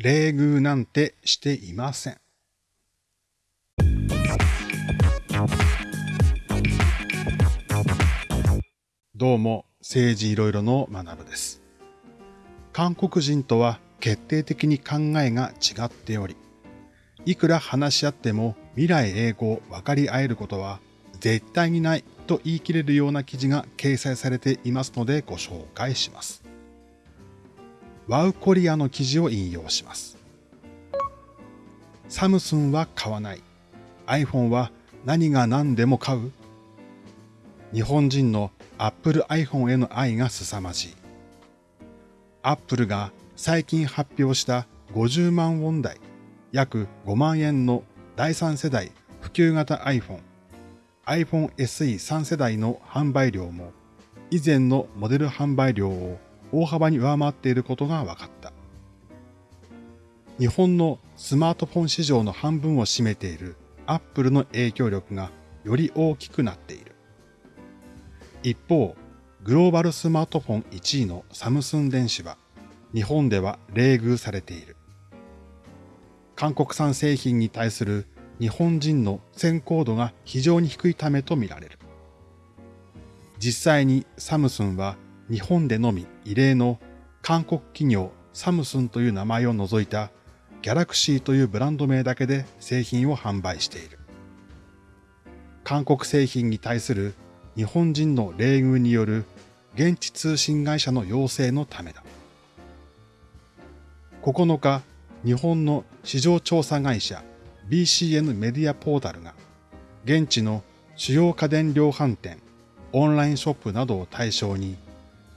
冷遇なんてしていません。どうも、政治いろいろの学部です。韓国人とは決定的に考えが違っており、いくら話し合っても未来英語を分かり合えることは絶対にないと言い切れるような記事が掲載されていますのでご紹介します。ワウコリアの記事を引用します。サムスンは買わない。iPhone は何が何でも買う日本人の Apple iPhone への愛が凄まじい。Apple が最近発表した50万ウォン台、約5万円の第3世代普及型 iPhone、iPhone SE3 世代の販売量も以前のモデル販売量を大幅に上回っていることが分かった。日本のスマートフォン市場の半分を占めている Apple の影響力がより大きくなっている。一方、グローバルスマートフォン1位のサムスン電子は日本では冷遇されている。韓国産製品に対する日本人の先行度が非常に低いためとみられる。実際にサムスンは日本でのみ異例の韓国企業サムスンという名前を除いたギャラクシーというブランド名だけで製品を販売している。韓国製品に対する日本人の冷遇による現地通信会社の要請のためだ。9日、日本の市場調査会社 BCN メディアポータルが現地の主要家電量販店、オンラインショップなどを対象に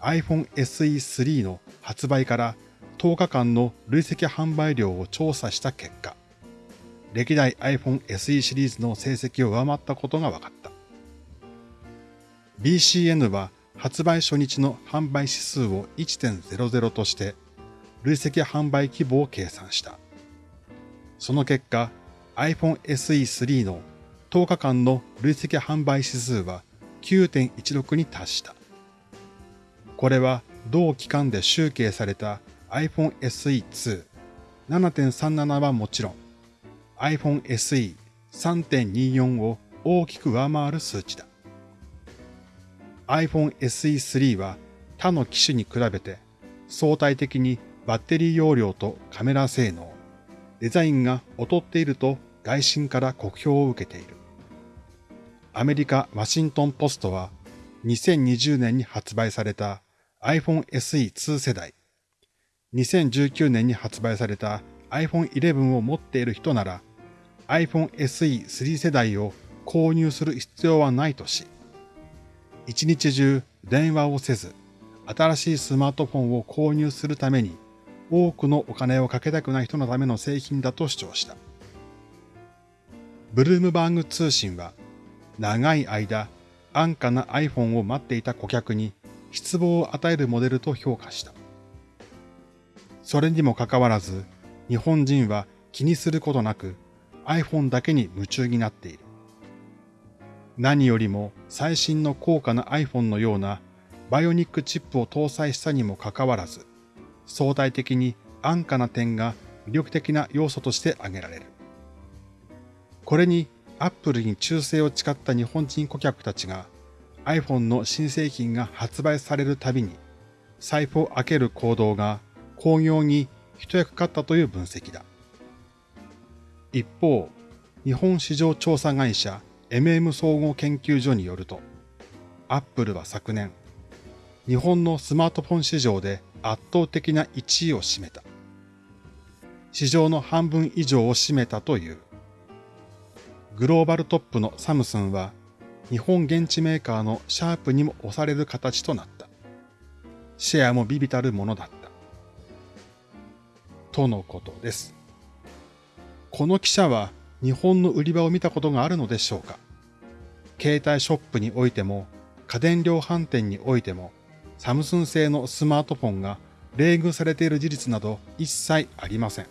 iPhone SE3 の発売から10日間の累積販売量を調査した結果、歴代 iPhone SE シリーズの成績を上回ったことが分かった。BCN は発売初日の販売指数を1.00として累積販売規模を計算した。その結果、iPhone SE3 の10日間の累積販売指数は9.16に達した。これは同期間で集計された iPhone SE2 7.37はもちろん iPhone SE 3.24を大きく上回る数値だ。iPhone SE3 は他の機種に比べて相対的にバッテリー容量とカメラ性能、デザインが劣っていると外信から酷評を受けている。アメリカワシントンポストは2020年に発売された iPhone SE2 世代、2019年に発売された iPhone 11を持っている人なら iPhone SE3 世代を購入する必要はないとし、一日中電話をせず、新しいスマートフォンを購入するために多くのお金をかけたくない人のための製品だと主張した。ブルームバーグ通信は、長い間安価な iPhone を待っていた顧客に失望を与えるモデルと評価した。それにもかかわらず、日本人は気にすることなく iPhone だけに夢中になっている。何よりも最新の高価な iPhone のようなバイオニックチップを搭載したにもかかわらず、相対的に安価な点が魅力的な要素として挙げられる。これに Apple に忠誠を誓った日本人顧客たちが iPhone の新製品が発売されるたびに財布を開ける行動が工業に一役買ったという分析だ。一方、日本市場調査会社 MM 総合研究所によると、Apple は昨年、日本のスマートフォン市場で圧倒的な1位を占めた。市場の半分以上を占めたという。グローバルトップのサムスンは、日本現地メーカーのシャープにも押される形となった。シェアもビビたるものだった。とのことです。この記者は日本の売り場を見たことがあるのでしょうか携帯ショップにおいても家電量販店においてもサムスン製のスマートフォンが冷遇されている事実など一切ありません。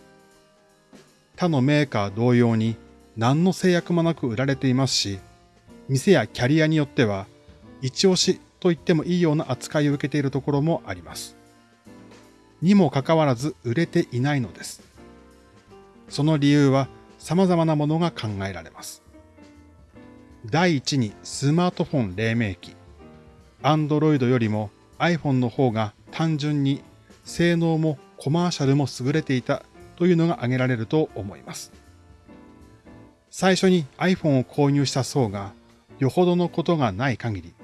他のメーカー同様に何の制約もなく売られていますし、店やキャリアによっては一押しと言ってもいいような扱いを受けているところもあります。にもかかわらず売れていないのです。その理由は様々なものが考えられます。第一にスマートフォン黎明期。Android よりも iPhone の方が単純に性能もコマーシャルも優れていたというのが挙げられると思います。最初に iPhone を購入した層がよほどのことがない限り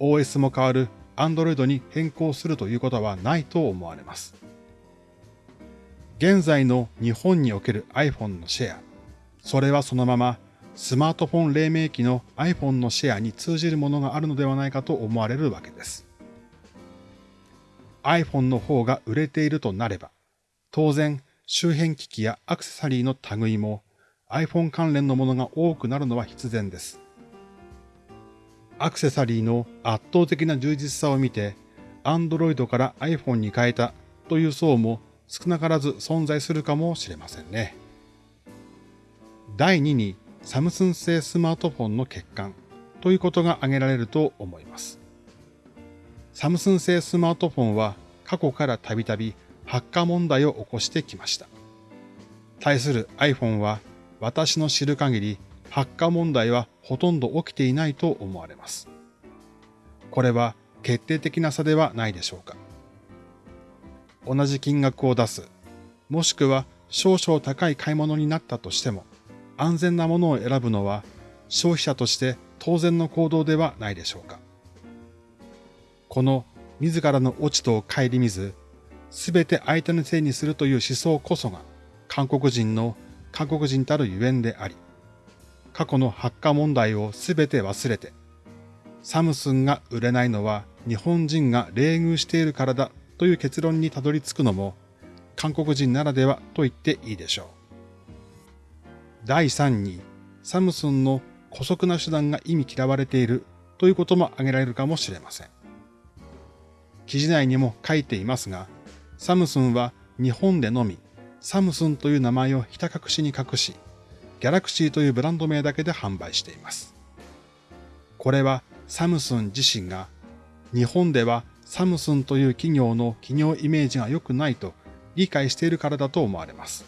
OS も変わる Android に変更するということはないと思われます。現在の日本における iPhone のシェア、それはそのままスマートフォン黎明期の iPhone のシェアに通じるものがあるのではないかと思われるわけです。iPhone の方が売れているとなれば、当然周辺機器やアクセサリーの類も iPhone 関連のものが多くなるのは必然です。アクセサリーの圧倒的な充実さを見て、Android から iPhone に変えたという層も少なからず存在するかもしれませんね。第2にサムスン製スマートフォンの欠陥ということが挙げられると思います。サムスン製スマートフォンは過去からたびたび発火問題を起こしてきました。対する iPhone は私の知る限り発火問題はほとんど起きていないと思われます。これは決定的な差ではないでしょうか。同じ金額を出す、もしくは少々高い買い物になったとしても、安全なものを選ぶのは消費者として当然の行動ではないでしょうか。この自らの落ちとを顧みず、すべて相手のせいにするという思想こそが韓国人の韓国人たるゆえんであり、過去の発火問題をすべて忘れて、サムスンが売れないのは日本人が冷遇しているからだという結論にたどり着くのも韓国人ならではと言っていいでしょう。第3に、サムスンの古速な手段が意味嫌われているということも挙げられるかもしれません。記事内にも書いていますが、サムスンは日本でのみサムスンという名前をひた隠しに隠し、ギャラクシーというブランド名だけで販売しています。これはサムスン自身が日本ではサムスンという企業の企業イメージが良くないと理解しているからだと思われます。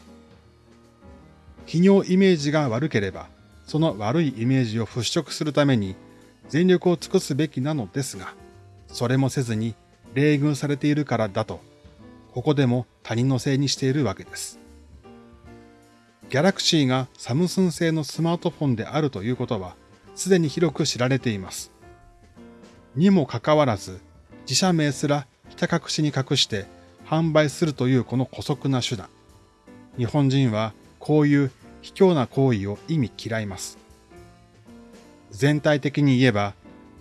企業イメージが悪ければ、その悪いイメージを払拭するために全力を尽くすべきなのですが、それもせずに冷遇されているからだと、ここでも他人のせいにしているわけです。ギャラクシーがサムスン製のスマートフォンであるということは、すでに広く知られています。にもかかわらず、自社名すらひた隠しに隠して販売するというこの古速な手段。日本人はこういう卑怯な行為を意味嫌います。全体的に言えば、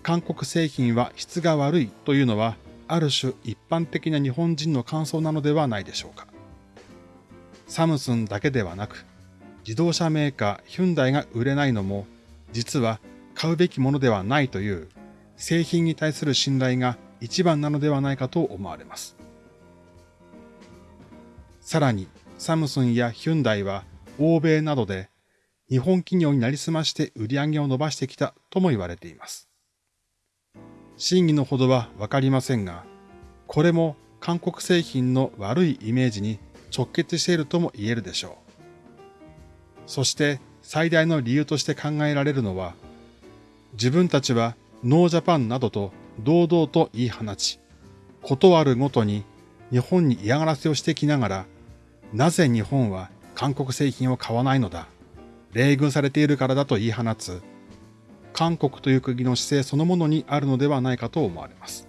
韓国製品は質が悪いというのは、ある種一般的な日本人の感想なのではないでしょうか。サムスンだけではなく、自動車メーカーヒュンダイが売れないのも、実は買うべきものではないという製品に対する信頼が一番なのではないかと思われます。さらに、サムスンやヒュンダイは欧米などで日本企業になりすまして売り上げを伸ばしてきたとも言われています。真偽のほどはわかりませんが、これも韓国製品の悪いイメージに直結しているとも言えるでしょう。そして最大の理由として考えられるのは、自分たちはノージャパンなどと堂々と言い放ち、断るごとに日本に嫌がらせをしてきながら、なぜ日本は韓国製品を買わないのだ。冷遇されているからだと言い放つ、韓国という国の姿勢そのものにあるのではないかと思われます。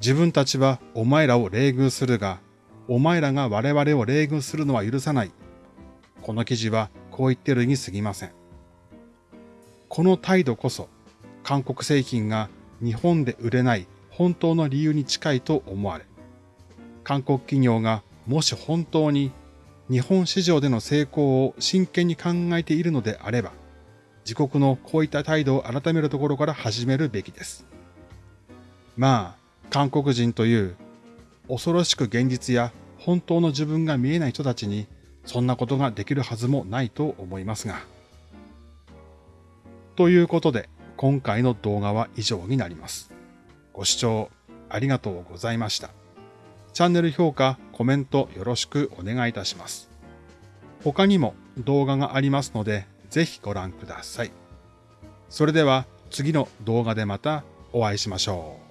自分たちはお前らを冷遇するが、お前らが我々を冷遇するのは許さない。この記事はこう言ってるに過ぎません。この態度こそ、韓国製品が日本で売れない本当の理由に近いと思われ、韓国企業がもし本当に日本市場での成功を真剣に考えているのであれば、自国のこういった態度を改めるところから始めるべきです。まあ、韓国人という恐ろしく現実や本当の自分が見えない人たちにそんなことができるはずもないと思いますが。ということで、今回の動画は以上になります。ご視聴ありがとうございました。チャンネル評価、コメントよろしくお願いいたします。他にも動画がありますので、ぜひご覧ください。それでは次の動画でまたお会いしましょう。